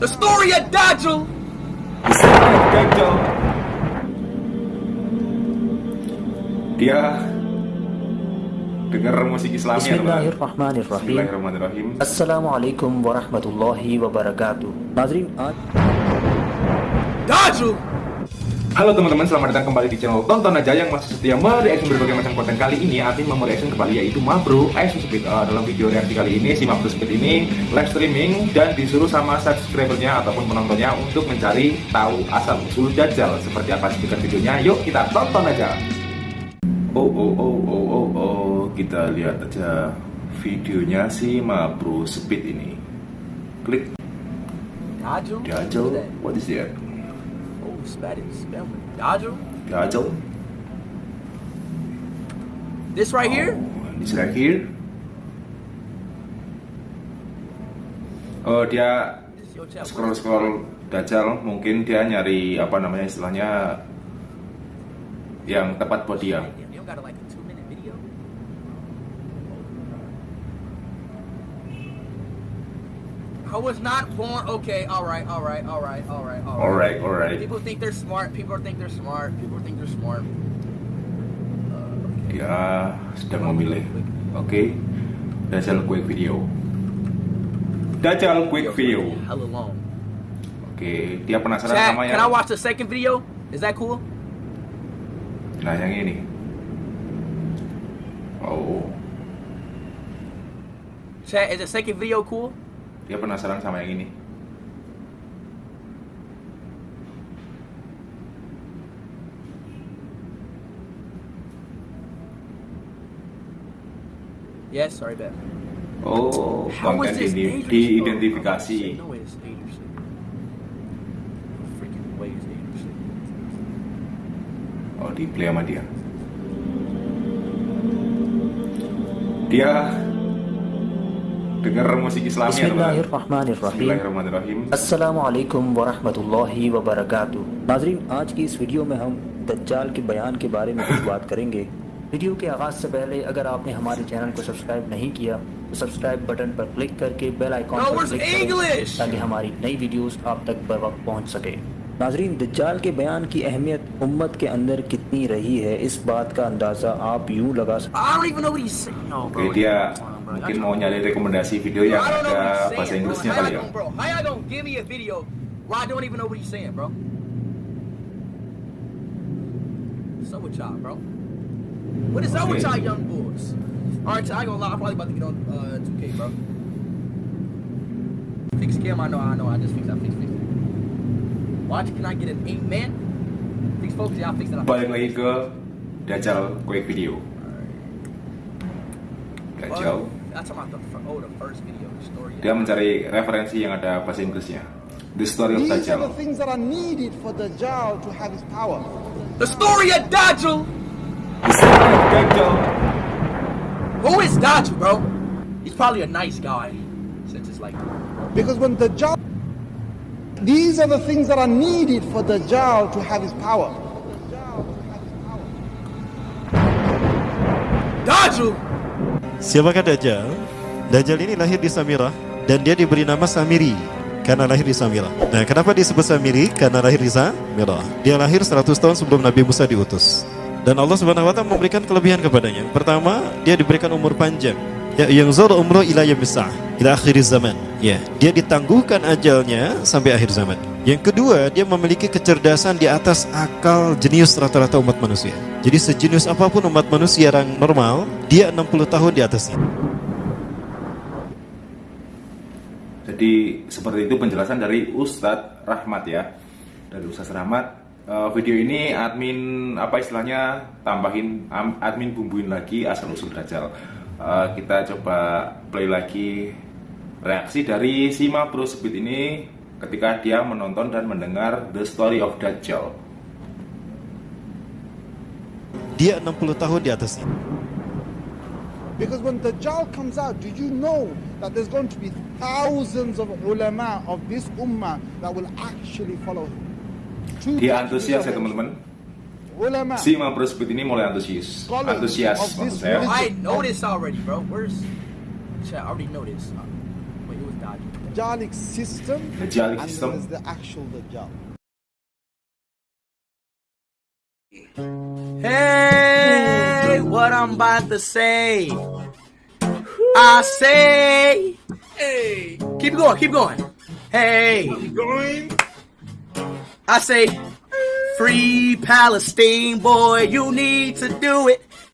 The story of Dodgel. The story of Dodgel. Dia dengar musik Islam Bismillahirrahmanirrahim. Bismillahirrahmanirrahim. Assalamualaikum warahmatullahi wabarakatuh. Nazrin uh, Dodgel. Halo teman-teman, selamat datang kembali di channel Tonton Aja yang masih setia mereaction berbagai macam konten kali ini. Artin mau mereaction kembali yaitu Mabro Ice Speed uh, Dalam video reaksi kali ini, si Mabro Speed ini live streaming dan disuruh sama subscribernya ataupun penontonnya untuk mencari tahu asal usul Dajjal Seperti apa speaker videonya, yuk kita tonton aja. Oh oh oh oh oh oh, kita lihat aja videonya si Mabro Speed ini. Klik. Dajjal, what is that? Spanish. Dajjal. Dajjal This right here. Oh, This right here. Oh dia scroll scroll dajjal mungkin dia nyari apa namanya istilahnya yang tepat buat dia. I was not born. Okay, all right, all right, all right, all right, all right. Alright, alright. People think they're smart. People think they're smart. People think they're smart. Uh, Dia sedang memilih. Oke. Dajjal quick video. Dajjal quick video. Hella long. Oke, dia penasaran Chat, sama can I watch the second video? Is that cool? Nah, yang ini. Oh, Chat, is the second video cool? Dia penasaran sama yang ini. Yes, sorry, bet. Oh, How konten ini diidentifikasi. Oh. Oh, di play sama dia. Dia denger musik Islamnya Bismillahirrahmanirrahim. Bismillahirrahmanirrahim. السلام علیکم ورحمۃ اللہ وبرکاتہ ناظرین آج کی اس ویڈیو میں ہم دجال کے بیان کے بارے میں کچھ بات کریں گے۔ ویڈیو کے آغاز سے پہلے اگر آپ نے ہمارے چینل کو سبسکرائب نہیں کیا تو سبسکرائب بٹن پر کلک کر کے بیل آئیکن پر کلک کریں تاکہ ہماری نئی ویڈیوز آپ تک بروقت پہنچ سکے ناظرین دجال کے بیان کی اہمیت امت کے اندر کتنی رہی ہے اس بات کا اندازہ آپ یوں لگا سکتے mungkin mau nyari rekomendasi video yang ada bahasa. Inggrisnya kali ya. I don't even know what he's saying, bro? What's up with y'all, bro? What is up with Okay. y'all young boys? Alright, I ain't gonna lie, I'm probably about to get on uh, 2K, bro. Fix cam, I know, I know, I just fixed, I fixed, fixed. Watch, can I get an 8 man? Fix focus, yeah, I fixed it. I fixed Balik lagi ke Dajjal quick video. Dajjal. Oh, that's about the, fir- oh, the first video, the story. Dia mencari referensi yang ada bahasa Inggrisnya. The story of These are the things that are needed for Dajjal to have his power. The story of Dajjal! Dajjal. Who is Dajjal, bro? He's probably a nice guy. Since it's like, Because when Dajjal, these are the things that are needed for Dajjal to have his power. Dajjal! Siapakah Dajjal? Dajjal ini lahir di Samirah dan dia diberi nama Samiri karena lahir di Samirah. Nah, kenapa disebut Samiri? Karena lahir di Samirah. Dia lahir 100 tahun sebelum Nabi Musa diutus. Dan Allah Subhanahu wa taala memberikan kelebihan kepadanya. Pertama, dia diberikan umur panjang. Ya, yang zul umroh ila yamsah ila akhir zaman. Ya, dia ditangguhkan ajalnya sampai akhir zaman. Yang kedua, dia memiliki kecerdasan di atas akal jenius rata-rata umat manusia. Jadi sejenius apa pun umat manusia yang normal, dia 60 tahun di atasnya. Jadi seperti itu penjelasan dari Ustadz Rahmat ya. Dari Ustadz Rahmat. Eh, video ini admin apa istilahnya tambahin am- admin bumbuin lagi asal usul Dajjal. Eh, kita coba play lagi reaksi dari Sima Pro Speed ini ketika dia menonton dan mendengar The Story of Dajjal. Dia 60 tahun di atasnya. Because when Dajjal comes out, do you know that there's going to be thousands of ulama of this ummah that will actually follow him? Dia antusias ya teman-teman. Ulama. Sima Pro Speed ini mulai antusias. Antusias maksud saya. I know this already, bro. Where's. I already know this. Dajjalic system, Dajjalic and system. then there's the actual Dajjal. Hey, what I'm about to say. I say, hey, keep going, keep going. Hey, Going. I say, free Palestine, boy, you need to do it.